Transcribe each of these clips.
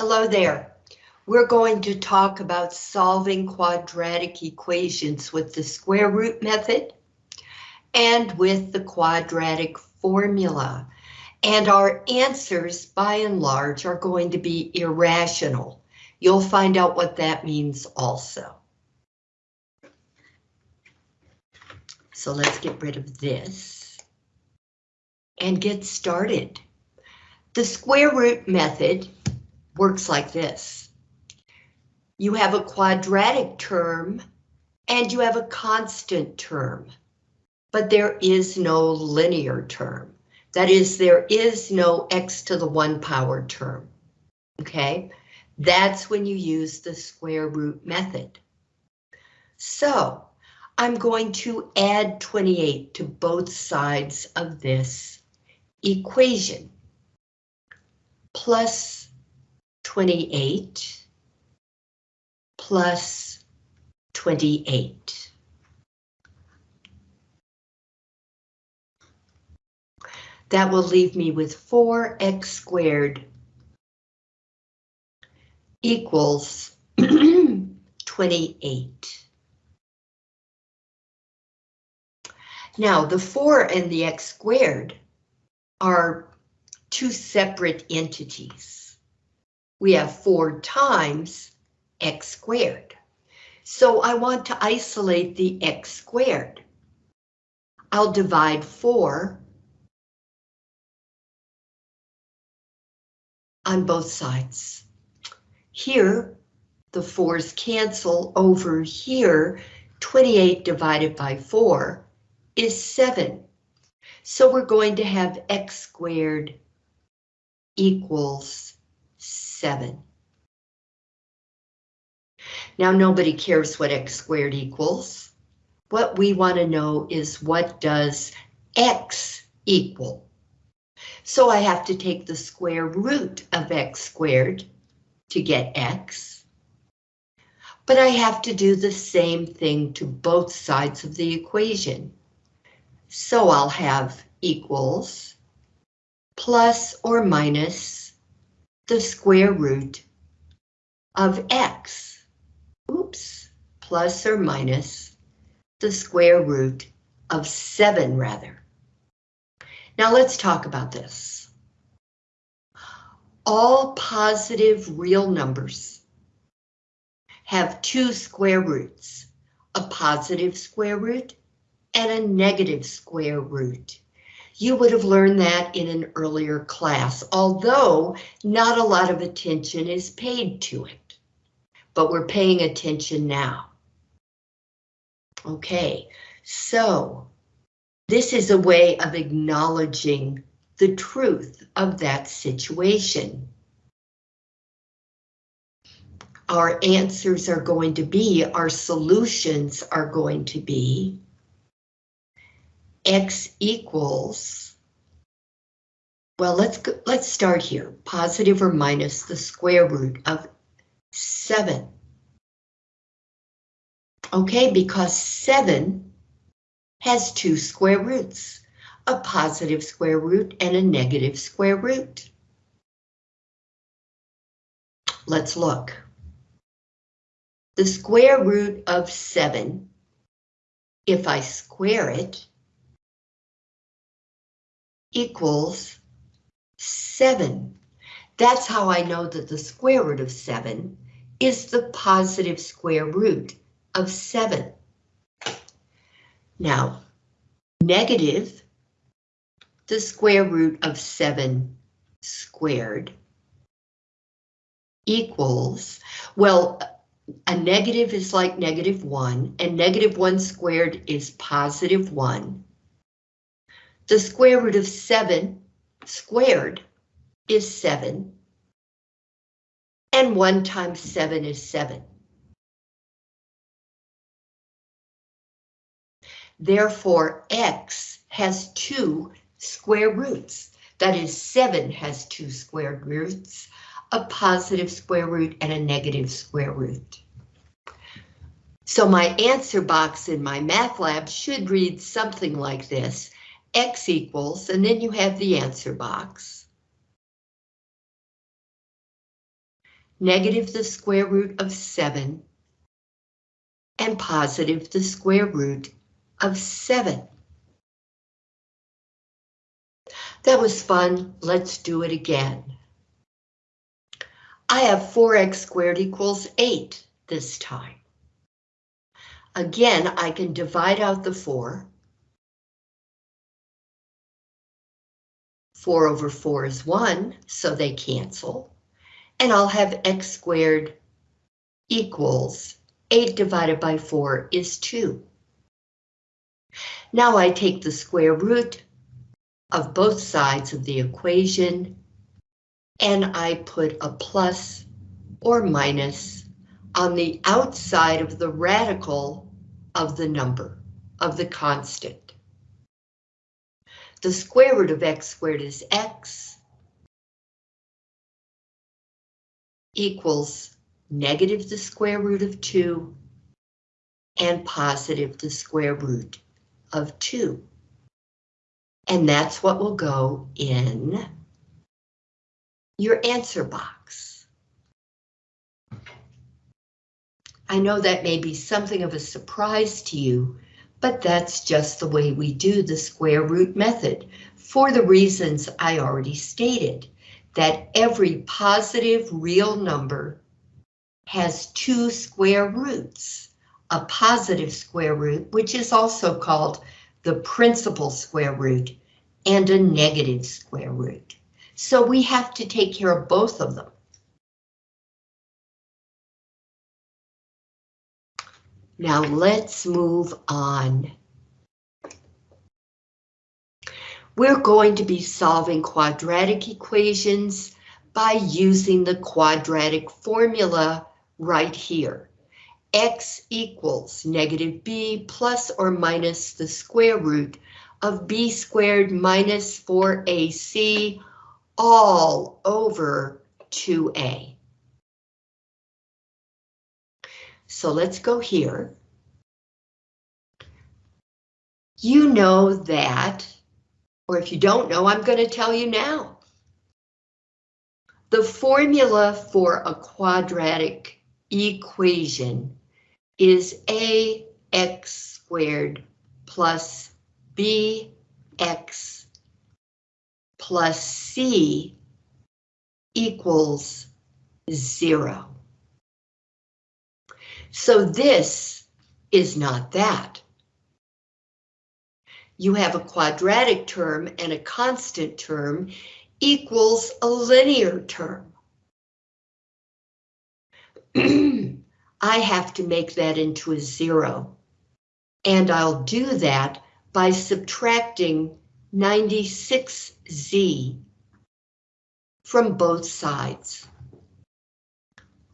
Hello there. We're going to talk about solving quadratic equations with the square root method and with the quadratic formula. And our answers, by and large, are going to be irrational. You'll find out what that means also. So let's get rid of this and get started. The square root method works like this. You have a quadratic term and you have a constant term, but there is no linear term. That is, there is no x to the one power term. Okay, that's when you use the square root method. So I'm going to add 28 to both sides of this equation. Plus 28 plus 28. That will leave me with 4x squared equals 28. Now, the 4 and the x squared are two separate entities we have 4 times x squared. So I want to isolate the x squared. I'll divide 4 on both sides. Here, the 4's cancel over here. 28 divided by 4 is 7. So we're going to have x squared equals 7. Now nobody cares what x squared equals. What we want to know is what does x equal? So I have to take the square root of x squared to get x. But I have to do the same thing to both sides of the equation. So I'll have equals plus or minus the square root of x. Oops, plus or minus the square root of 7, rather. Now let's talk about this. All positive real numbers have two square roots, a positive square root and a negative square root. You would have learned that in an earlier class, although not a lot of attention is paid to it. But we're paying attention now. Okay, so this is a way of acknowledging the truth of that situation. Our answers are going to be, our solutions are going to be x equals, well, let's go, let's start here, positive or minus the square root of 7. Okay, because 7 has two square roots, a positive square root and a negative square root. Let's look. The square root of 7, if I square it, equals 7. That's how I know that the square root of 7 is the positive square root of 7. Now, negative, the square root of 7 squared equals, well, a negative is like negative 1, and negative 1 squared is positive 1. The square root of 7 squared is 7. And 1 times 7 is 7. Therefore, x has two square roots. That is, 7 has two square roots, a positive square root and a negative square root. So my answer box in MyMathLab should read something like this x equals, and then you have the answer box. negative the square root of 7, and positive the square root of 7. That was fun. Let's do it again. I have 4x squared equals 8 this time. Again, I can divide out the 4. 4 over 4 is 1, so they cancel. And I'll have x squared equals 8 divided by 4 is 2. Now I take the square root of both sides of the equation and I put a plus or minus on the outside of the radical of the number, of the constant. The square root of x squared is x equals negative the square root of 2 and positive the square root of 2. And that's what will go in your answer box. I know that may be something of a surprise to you, but that's just the way we do the square root method for the reasons I already stated, that every positive real number has two square roots, a positive square root, which is also called the principal square root, and a negative square root. So we have to take care of both of them. Now let's move on. We're going to be solving quadratic equations by using the quadratic formula right here. x equals negative b plus or minus the square root of b squared minus 4ac all over 2a. So let's go here. You know that, or if you don't know, I'm going to tell you now. The formula for a quadratic equation is ax squared plus bx plus c equals zero. So this is not that. You have a quadratic term and a constant term equals a linear term. I have to make that into a zero. And I'll do that by subtracting 96z from both sides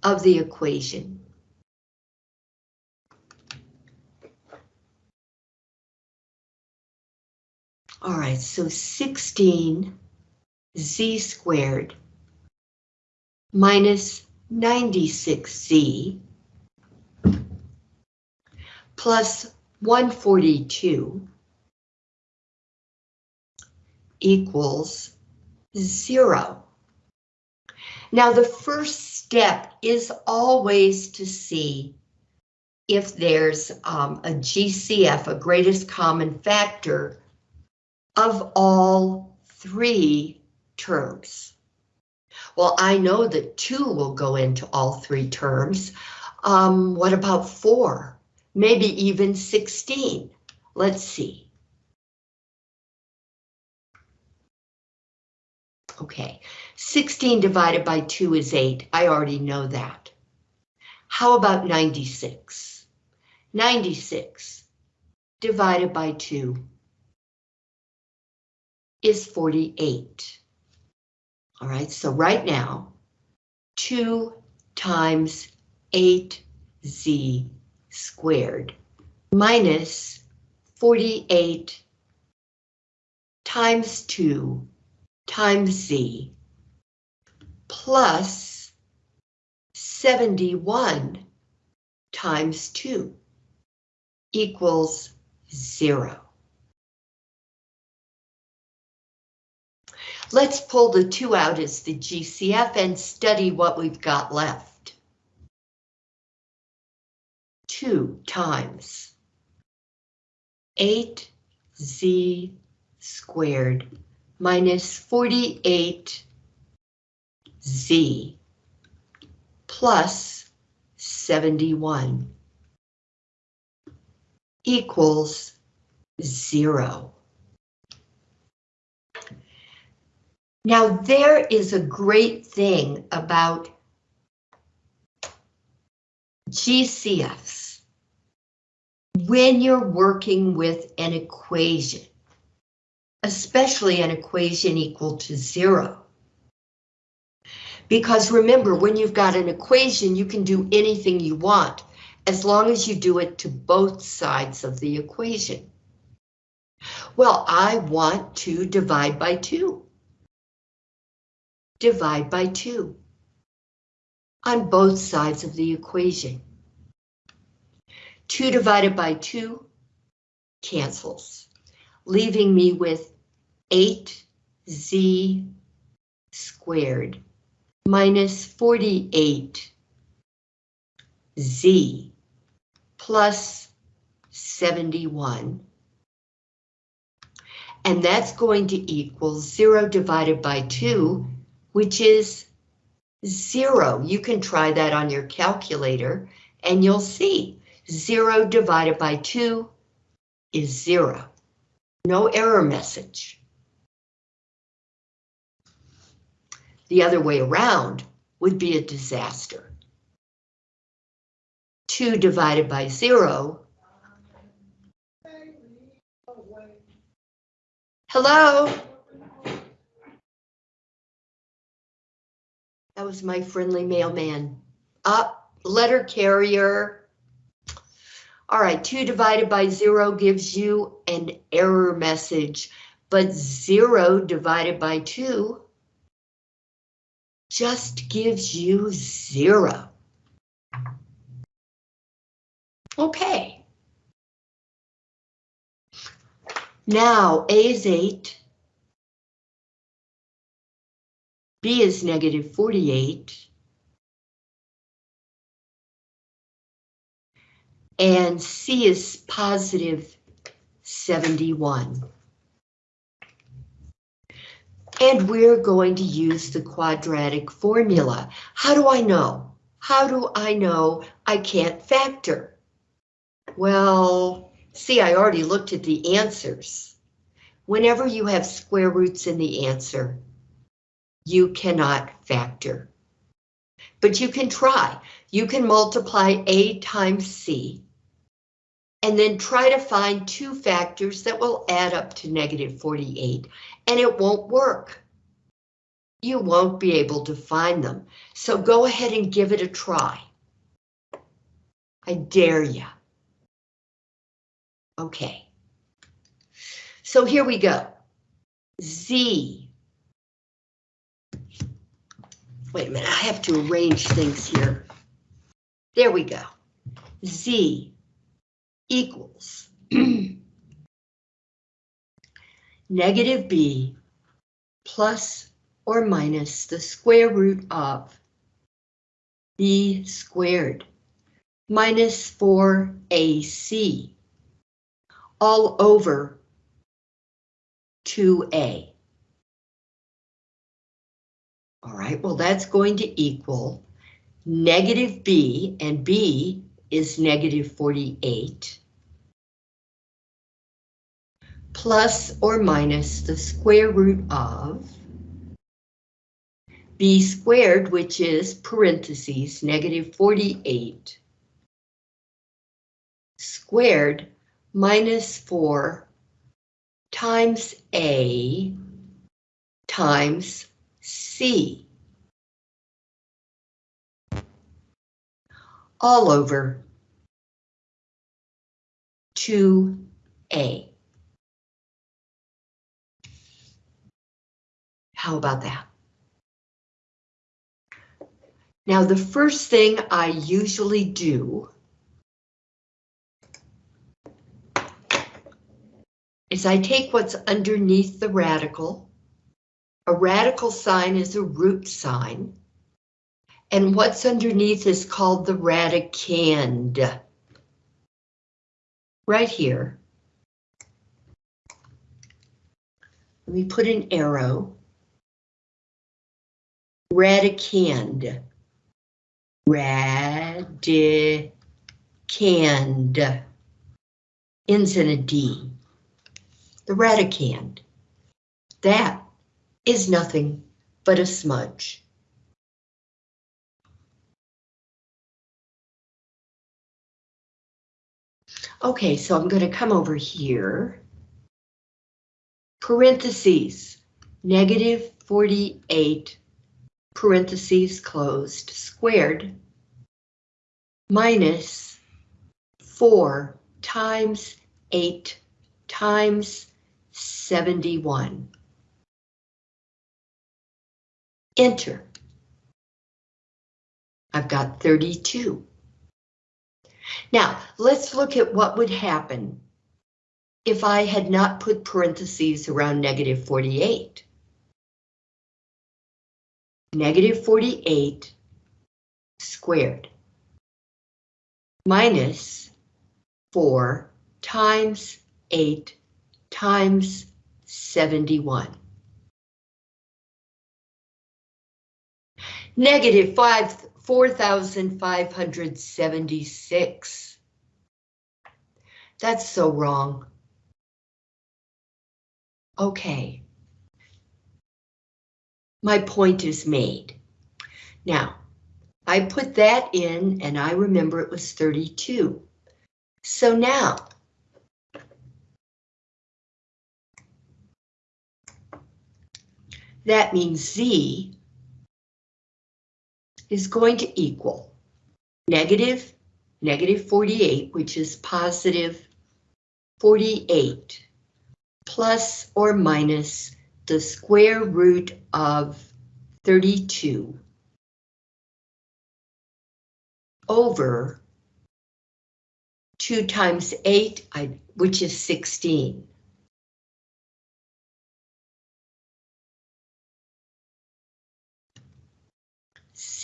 of the equation. All right, so 16 z squared minus 96z plus 142 equals zero. Now the first step is always to see if there's um, a GCF, a greatest common factor, of all three terms. Well, I know that two will go into all three terms. Um, what about four? Maybe even 16. Let's see. Okay, 16 divided by 2 is 8. I already know that. How about 96? 96 divided by 2 is 48. All right, so right now, 2 times 8z squared minus 48 times 2 times z plus 71 times 2 equals 0. Let's pull the 2 out as the GCF and study what we've got left. 2 times 8z squared minus 48z plus 71 equals zero. Now there is a great thing about GCFs when you're working with an equation, especially an equation equal to zero. Because remember, when you've got an equation, you can do anything you want, as long as you do it to both sides of the equation. Well, I want to divide by 2. Divide by 2. On both sides of the equation. 2 divided by 2 cancels, leaving me with 8z squared minus 48 z plus 71. And that's going to equal 0 divided by 2, which is 0. You can try that on your calculator, and you'll see 0 divided by 2 is 0. No error message. The other way around would be a disaster. 2 divided by 0. Hello? That was my friendly mailman. Up, letter carrier. All right, 2 divided by 0 gives you an error message, but 0 divided by 2 just gives you 0. Okay. Now A is 8. B is negative 48. And C is positive 71. And we're going to use the quadratic formula. How do I know? How do I know I can't factor? Well, see, I already looked at the answers. Whenever you have square roots in the answer, you cannot factor. But you can try. You can multiply A times C and then try to find two factors that will add up to negative 48, and it won't work. You won't be able to find them, so go ahead and give it a try. I dare you. Okay. So here we go. Z. Wait a minute, I have to arrange things here. There we go. Z equals negative b plus or minus the square root of b squared minus 4ac all over 2a. All right, well, that's going to equal negative b, and b is negative 48, plus or minus the square root of b squared, which is parentheses, negative 48, squared minus 4 times A times C. All over 2A. How about that? Now, the first thing I usually do is I take what's underneath the radical A radical sign is a root sign. And what's underneath is called the radicand. Right here. Let me put an arrow. Radicand. Radicand. Ends in a D. The radicand. That is nothing but a smudge. Okay, so I'm going to come over here. Parentheses, negative 48, parentheses closed, squared, minus 4 times 8 times 71. Enter. I've got 32. Now, let's look at what would happen if I had not put parentheses around negative 48. Negative 48 squared minus 4 times 8 times 71. Negative 5 4,576. That's so wrong. Okay. My point is made. Now, I put that in and I remember it was 32. So now, that means Z is going to equal negative, negative 48, which is positive 48, plus or minus the square root of 32 over 2 times 8, which is 16.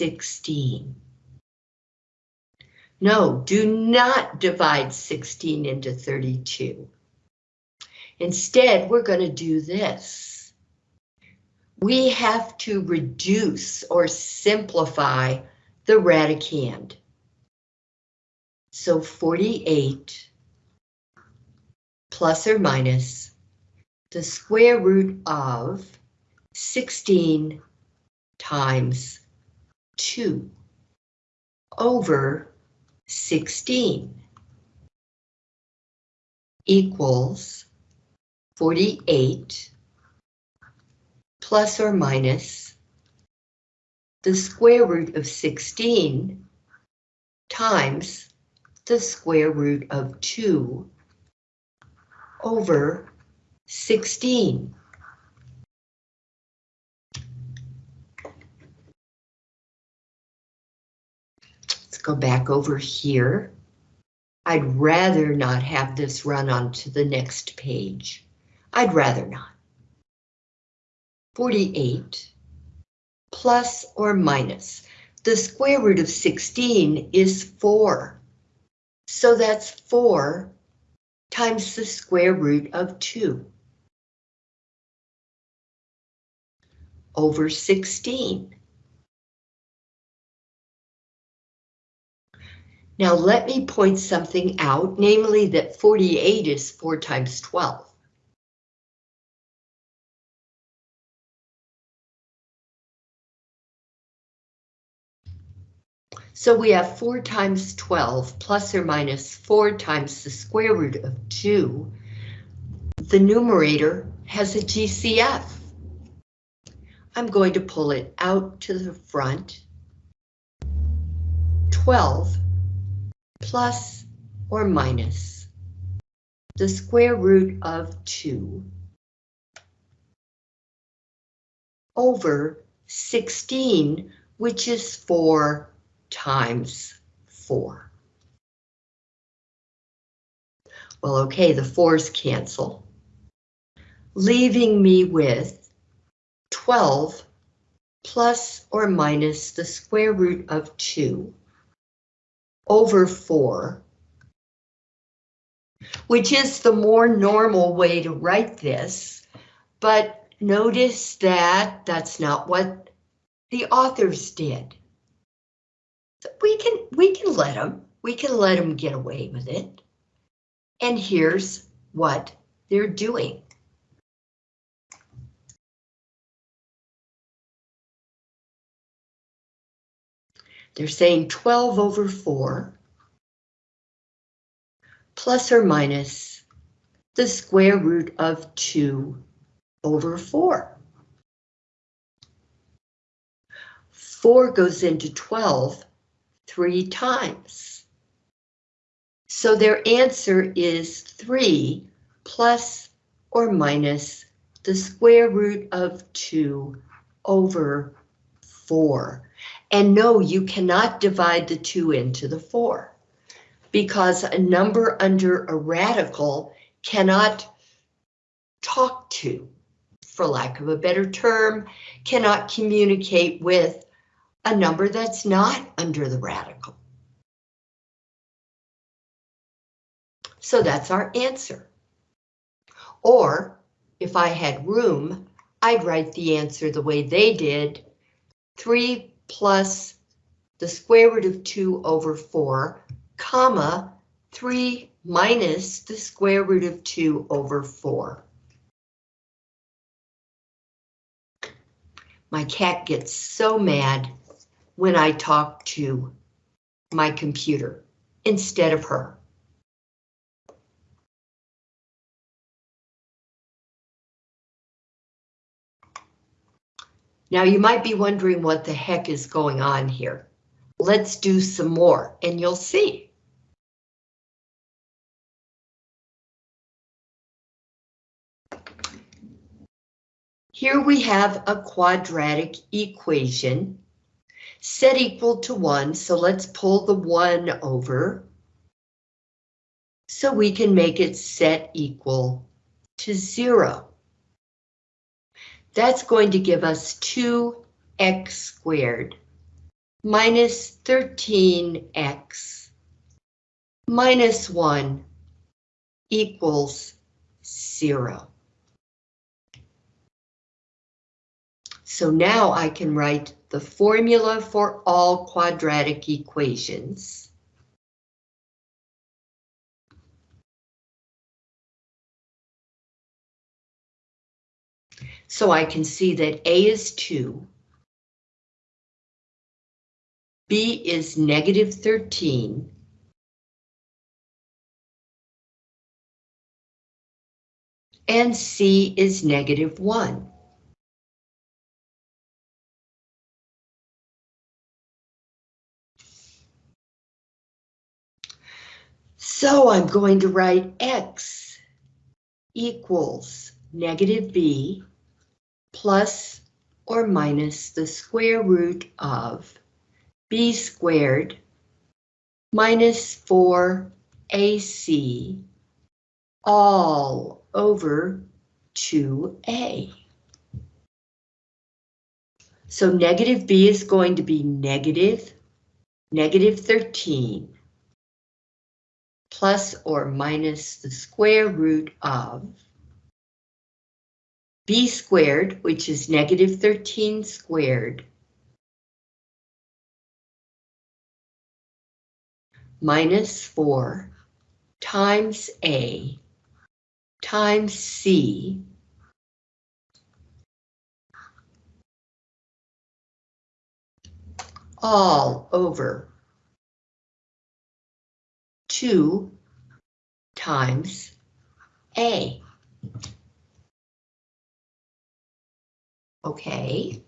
16. No, do not divide 16 into 32. Instead, we're going to do this. We have to reduce or simplify the radicand. So 48 plus or minus the square root of 16 times 2 over 16 equals 48 plus or minus the square root of 16 times the square root of 2 over 16. Go back over here. I'd rather not have this run onto the next page. I'd rather not. 48 plus or minus. The square root of 16 is 4. So that's 4 times the square root of 2 over 16. Now let me point something out, namely that 48 is 4 times 12. So we have 4 times 12 plus or minus 4 times the square root of 2. The numerator has a GCF. I'm going to pull it out to the front. 12 plus or minus the square root of 2 over 16, which is 4 times 4. Well, okay, the 4's cancel, leaving me with 12 plus or minus the square root of 2 over 4, which is the more normal way to write this, but notice that that's not what the authors did. We can, we can let them, we can let them get away with it. And here's what they're doing. They're saying 12 over 4 plus or minus the square root of 2 over 4. 4 goes into 12 three times. So their answer is 3 plus or minus the square root of 2 over 4. And no, you cannot divide the 2 into the 4 because a number under a radical cannot talk to, for lack of a better term, cannot communicate with a number that's not under the radical. So that's our answer. Or if I had room, I'd write the answer the way they did, 3 plus the square root of 2 over 4, comma, 3 minus the square root of 2 over 4. My cat gets so mad when I talk to my computer instead of her. Now you might be wondering what the heck is going on here. Let's do some more and you'll see. Here we have a quadratic equation set equal to 1, so let's pull the 1 over. So we can make it set equal to 0. That's going to give us 2x squared minus 13x minus 1 equals 0. So now I can write the formula for all quadratic equations. So I can see that A is 2. B is negative 13. And C is negative 1. So I'm going to write X equals negative B plus or minus the square root of b squared minus 4ac all over 2a. So negative b is going to be negative, negative 13 plus or minus the square root of b squared, which is negative 13 squared, minus 4 times a times c all over 2 times a. Okay,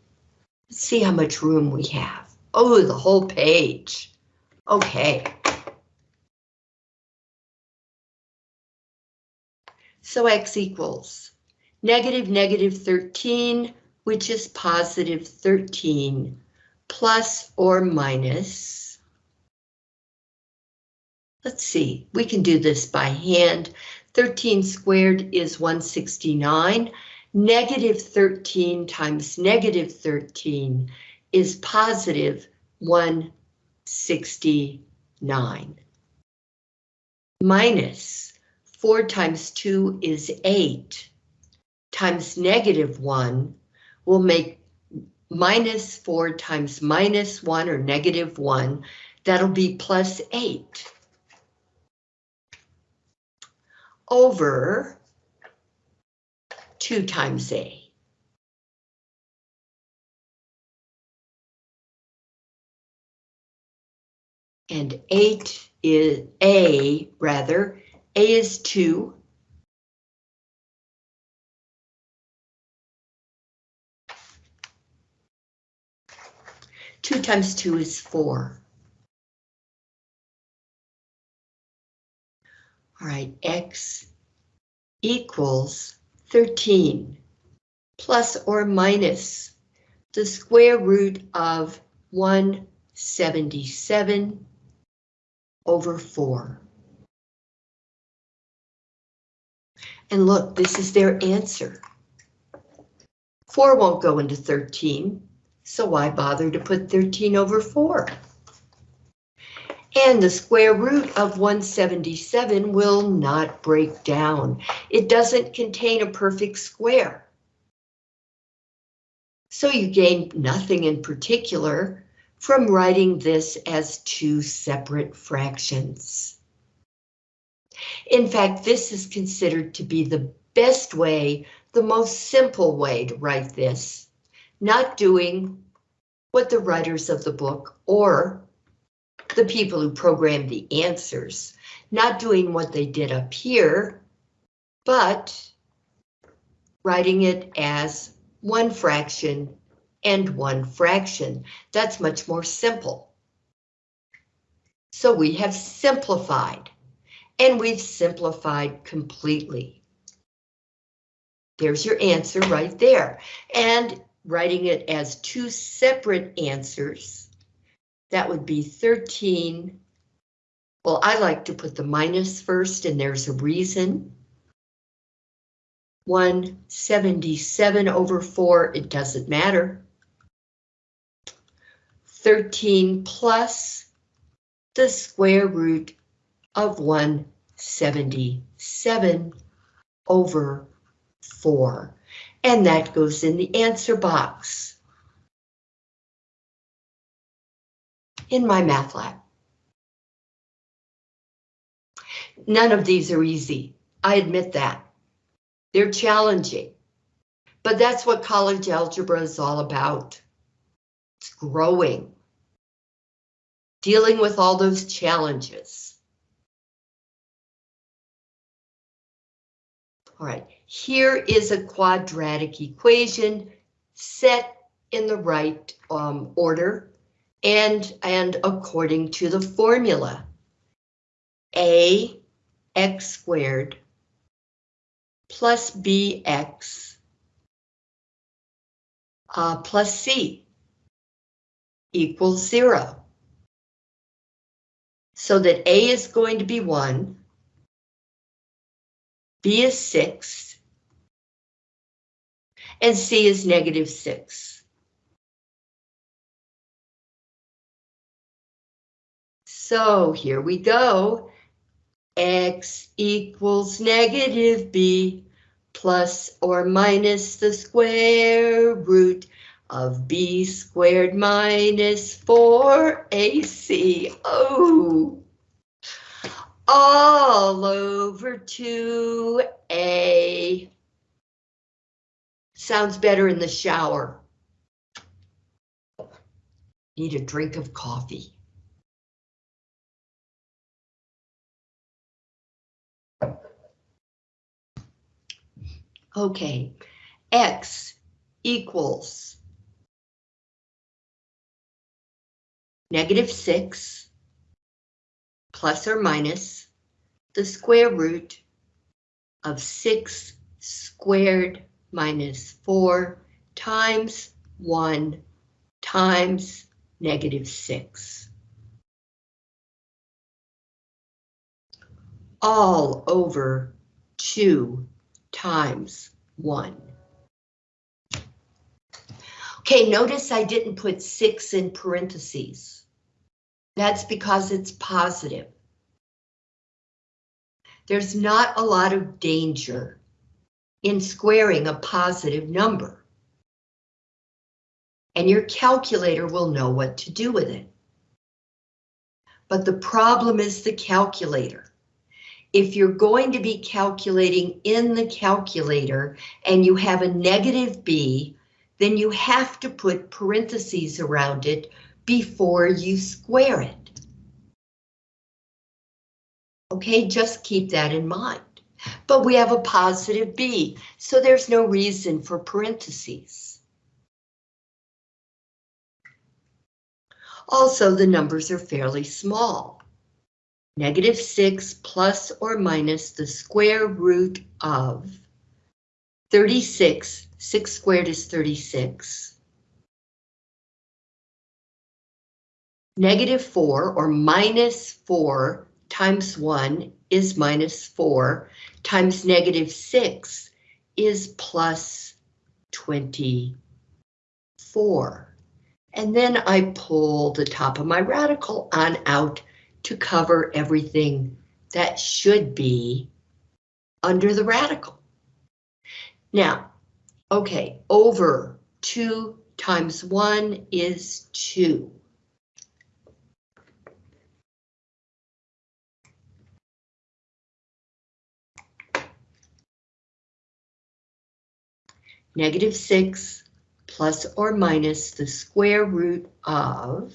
let's see how much room we have. Oh, the whole page. Okay. So x equals negative negative 13, which is positive 13, plus or minus. Let's see, we can do this by hand. 13 squared is 169. Negative 13 times negative 13 is positive 169. Minus 4 times 2 is 8 times negative 1 will make minus 4 times minus 1 or negative 1. That'll be plus 8 over 2 times A. And 8 is A, rather, A is 2. Two times two is four. All right, X equals 13 plus or minus the square root of 177 over 4. And look, this is their answer. 4 won't go into 13, so why bother to put 13 over 4? And the square root of 177 will not break down. It doesn't contain a perfect square. So you gain nothing in particular from writing this as two separate fractions. In fact, this is considered to be the best way, the most simple way to write this, not doing what the writers of the book or the people who programmed the answers, not doing what they did up here, but writing it as one fraction and one fraction. That's much more simple. So we have simplified, and we've simplified completely. There's your answer right there. And writing it as two separate answers, that would be 13. Well, I like to put the minus first, and there's a reason. 177 over 4, it doesn't matter. 13 plus the square root of 177 over 4. And that goes in the answer box. In MyMathLab. None of these are easy. I admit that. They're challenging. But that's what college algebra is all about. It's growing. Dealing with all those challenges. All right, here is a quadratic equation set in the right um, order and, and according to the formula. A x squared plus bx uh, plus c equals zero. So that a is going to be one, b is six, and c is negative six. So here we go. X equals negative B plus or minus the square root of B squared minus 4AC. Oh, all over 2A. Sounds better in the shower. Need a drink of coffee. Okay, X equals negative 6 plus or minus the square root of 6 squared minus 4 times 1 times negative 6. All over 2 times 1. Okay, notice I didn't put six in parentheses. That's because it's positive. There's not a lot of danger in squaring a positive number. And your calculator will know what to do with it. But the problem is the calculator. If you're going to be calculating in the calculator and you have a negative b, then you have to put parentheses around it before you square it. Okay, just keep that in mind. But we have a positive b, so there's no reason for parentheses. Also, the numbers are fairly small. Negative 6 plus or minus the square root of 36 6 squared is 36. Negative 4 or minus 4 times 1 is minus 4 times negative 6 is plus 24. And then I pull the top of my radical on out to cover everything that should be under the radical. Now, Okay, over 2 times 1 is 2. Negative 6 plus or minus the square root of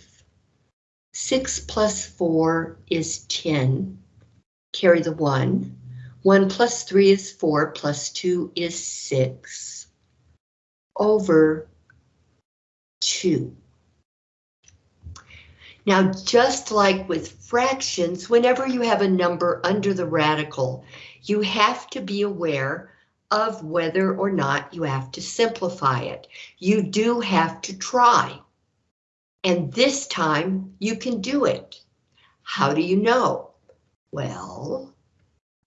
6 plus 4 is 10. Carry the 1. 1 plus 3 is 4 plus 2 is 6 over 2. Now, just like with fractions, whenever you have a number under the radical, you have to be aware of whether or not you have to simplify it. You do have to try. And this time you can do it. How do you know? Well,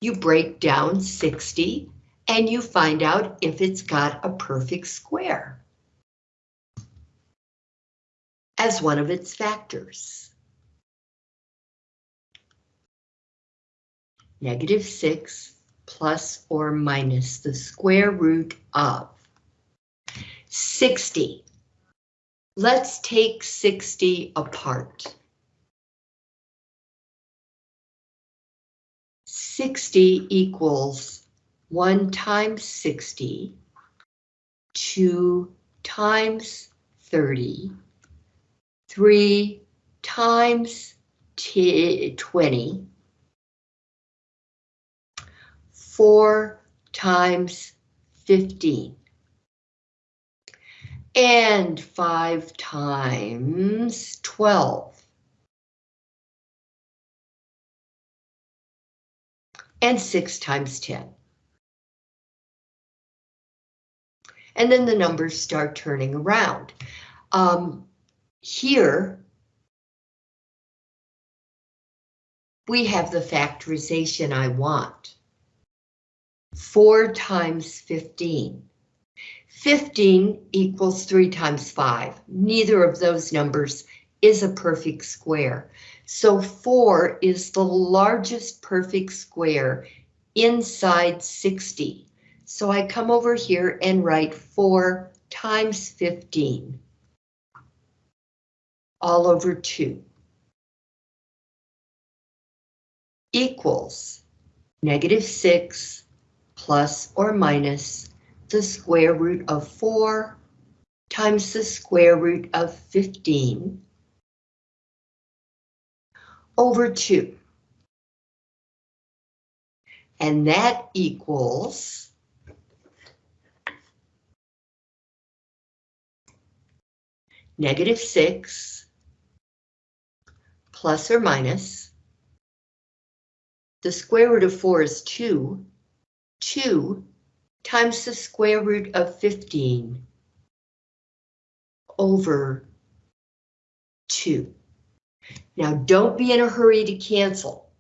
you break down 60 and you find out if it's got a perfect square as one of its factors. Negative 6 plus or minus the square root of 60. Let's take 60 apart. 60 equals 1 times 60, 2 times 30, 3 times 20, 4 times 15, and 5 times 12. And 6 times 10. and then the numbers start turning around. Um, here, we have the factorization I want. 4 times 15. 15 equals 3 times 5. Neither of those numbers is a perfect square. So 4 is the largest perfect square inside 60. So I come over here and write 4 times 15 all over 2 equals negative 6 plus or minus the square root of 4 times the square root of 15 over 2. And that equals negative 6 plus or minus. The square root of 4 is 2. 2 times the square root of 15 over 2. Now don't be in a hurry to cancel.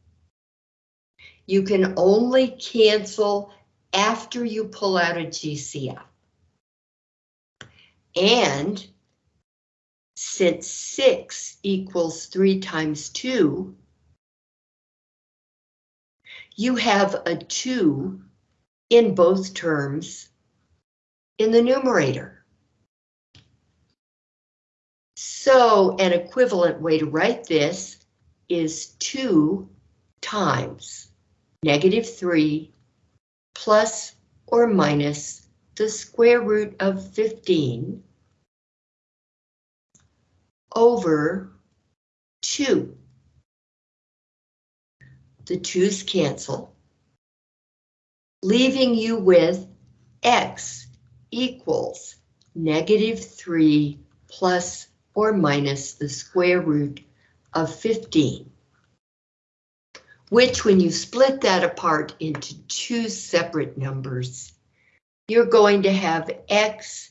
You can only cancel after you pull out a GCF. And since 6 equals 3 times 2, you have a 2 in both terms in the numerator. So an equivalent way to write this is 2 times negative 3 plus or minus the square root of 15 over 2. The 2's cancel, leaving you with x equals negative 3 plus or minus the square root of 15, which when you split that apart into two separate numbers, you're going to have x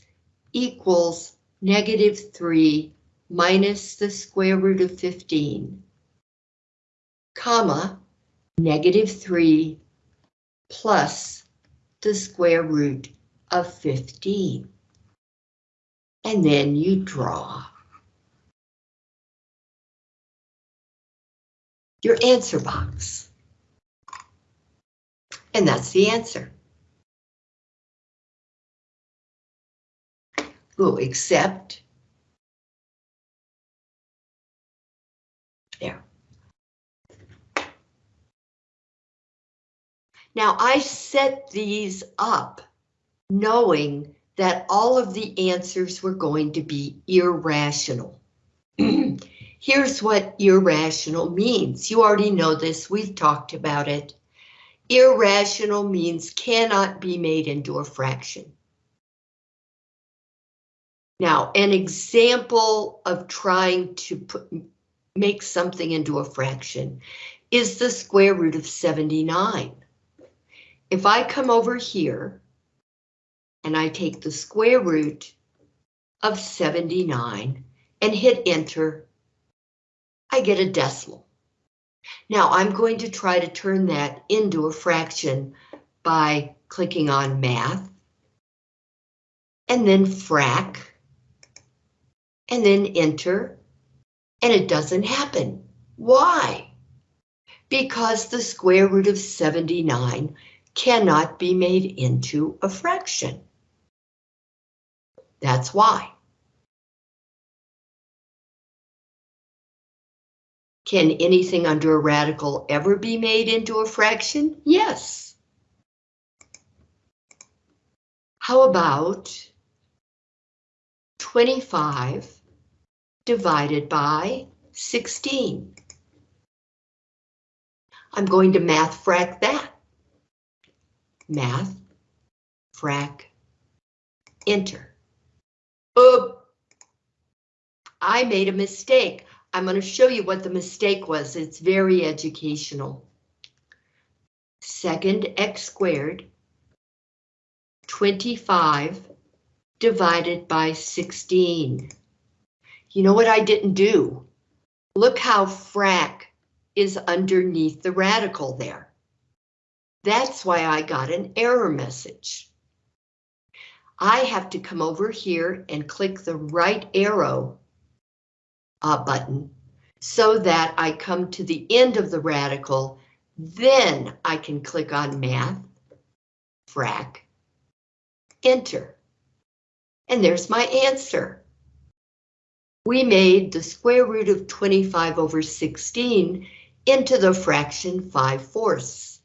equals negative 3 minus the square root of 15, comma, negative 3 plus the square root of 15. And then you draw. Your answer box. And that's the answer. Oh, except there. Now I set these up knowing that all of the answers were going to be irrational. Here's what irrational means. You already know this, we've talked about it. Irrational means cannot be made into a fraction. Now, an example of trying to put, make something into a fraction is the square root of 79. If I come over here and I take the square root of 79 and hit enter, I get a decimal. Now I'm going to try to turn that into a fraction by clicking on math and then frac and then enter and it doesn't happen. Why? Because the square root of 79 cannot be made into a fraction. That's why. Can anything under a radical ever be made into a fraction? Yes. How about 25 divided by 16? I'm going to math frac that. Math, frac, enter. Oop! I made a mistake. I'm going to show you what the mistake was. It's very educational. Second x squared, 25 divided by 16. You know what I didn't do? Look how frac is underneath the radical there. That's why I got an error message. I have to come over here and click the right arrow uh, button so that I come to the end of the radical, then I can click on math, frac, enter. And there's my answer. We made the square root of 25 over 16 into the fraction 5 fourths.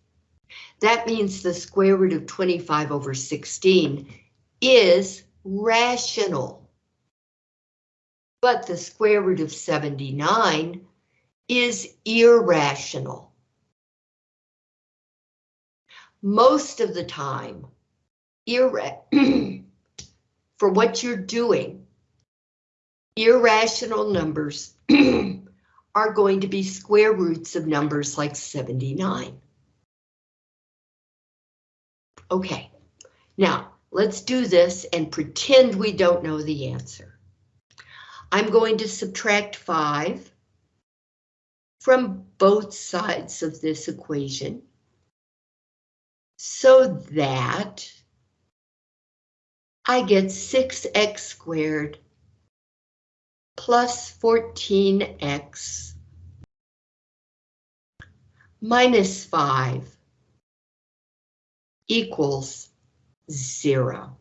That means the square root of 25 over 16 is rational but the square root of 79 is irrational. Most of the time, for what you're doing, irrational numbers are going to be square roots of numbers like 79. Okay, now let's do this and pretend we don't know the answer. I'm going to subtract 5 from both sides of this equation so that I get 6x squared plus 14x minus 5 equals 0.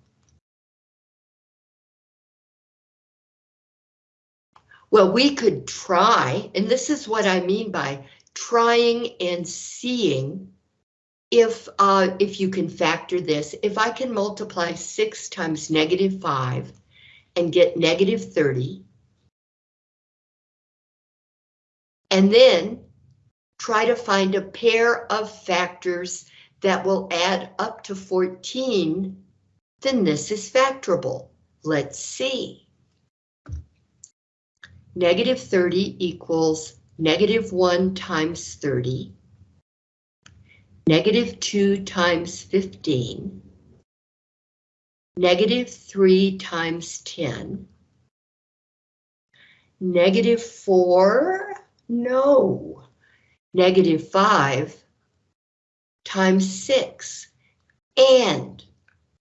Well, we could try, and this is what I mean by trying and seeing if uh, if you can factor this. If I can multiply 6 times negative 5 and get negative 30, and then try to find a pair of factors that will add up to 14, then this is factorable. Let's see. Negative 30 equals negative 1 times 30, negative 2 times 15, negative 3 times 10, negative 4, no, negative 5 times 6, and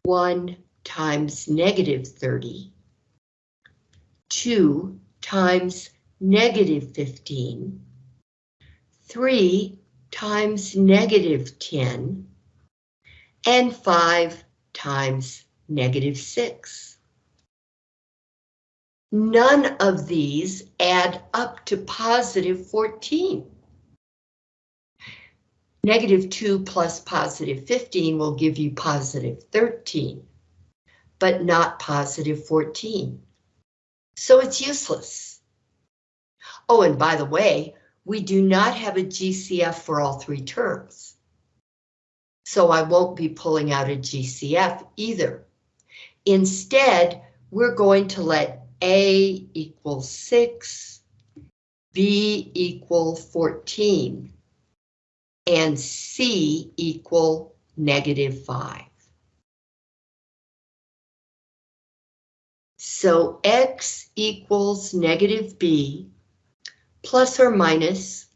1 times negative 30, 2 times negative 15, 3 times negative 10, and 5 times negative 6. None of these add up to positive 14. Negative 2 plus positive 15 will give you positive 13, but not positive 14. So it's useless. Oh, and by the way, we do not have a GCF for all three terms. So I won't be pulling out a GCF either. Instead, we're going to let A equal 6, B equal 14, and C equal negative 5. So X equals negative B plus or minus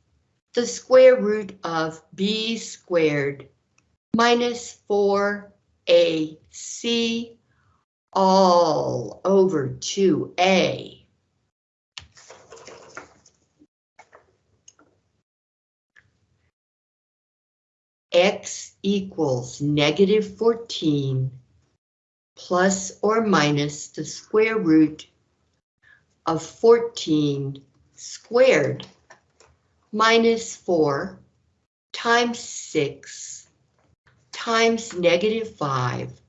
the square root of B squared minus 4AC all over 2A. X equals negative 14 plus or minus the square root of 14 squared minus 4 times 6 times negative 5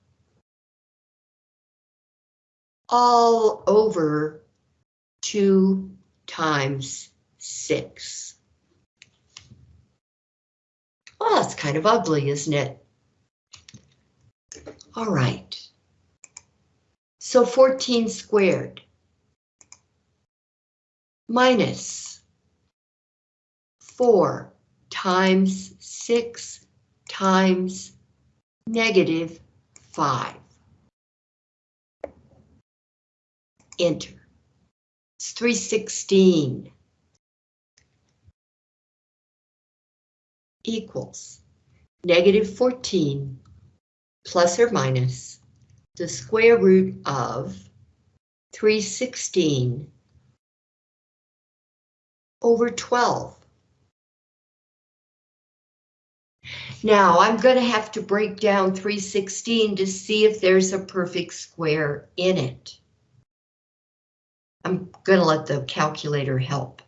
all over 2 times 6. Well, that's kind of ugly, isn't it? All right. So 14 squared minus 4 times 6 times negative 5. Enter. It's 316 equals negative 14 plus or minus the square root of 316 over 12. Now I'm going to have to break down 316 to see if there's a perfect square in it. I'm going to let the calculator help.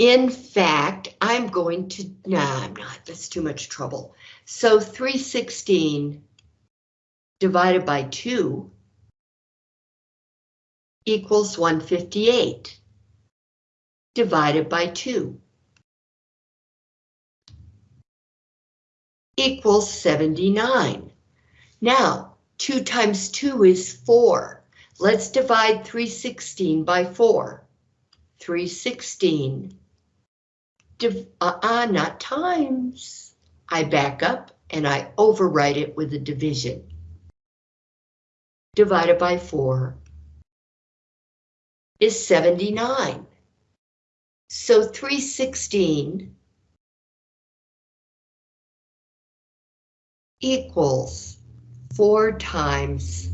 In fact, I'm going to, nah, I'm not, that's too much trouble. So 316 divided by 2 equals 158 divided by 2 equals 79. Now, 2 times 2 is 4. Let's divide 316 by 4. 316, uh-uh, not times. I back up and I overwrite it with a division. Divided by 4 is 79. So 316 equals 4 times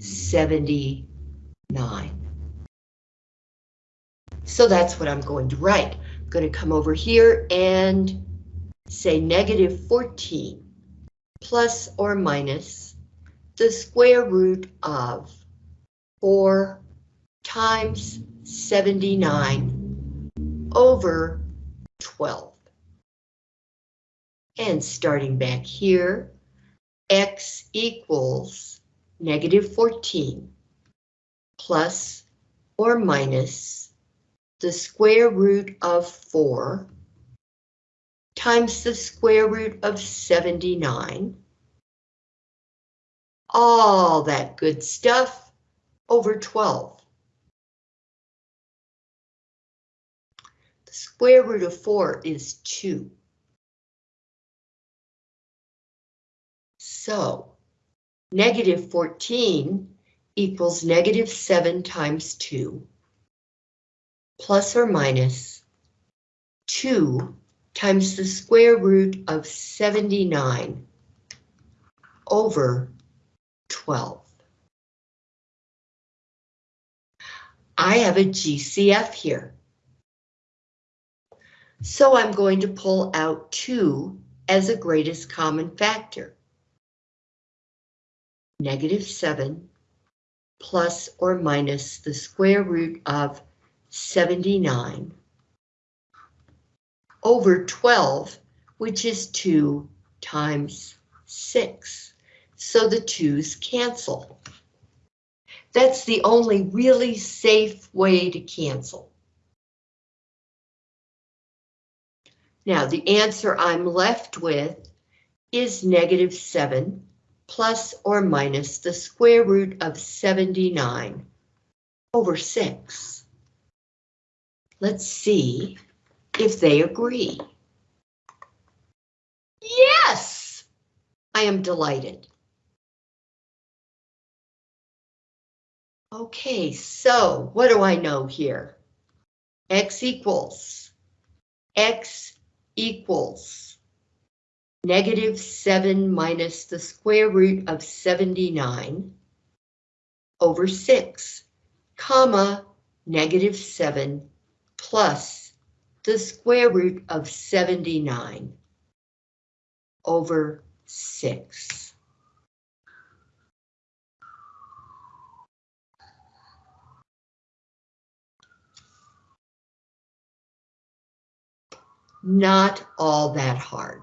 79. So that's what I'm going to write. Going to come over here and say negative 14 plus or minus the square root of 4 times 79 over 12. And starting back here, x equals negative 14 plus or minus the square root of 4 times the square root of 79. All that good stuff over 12. The square root of 4 is 2. So, negative 14 equals negative 7 times 2, plus or minus 2 times the square root of 79 over 12. I have a GCF here. So I'm going to pull out 2 as a greatest common factor. Negative 7 plus or minus the square root of 79 over 12, which is 2 times 6. So the 2's cancel. That's the only really safe way to cancel. Now, the answer I'm left with is negative 7 plus or minus the square root of 79 over 6. Let's see if they agree. Yes! I am delighted. Okay, so what do I know here? X equals, X equals negative 7 minus the square root of 79 over 6, comma, negative 7 plus the square root of 79 over 6. Not all that hard.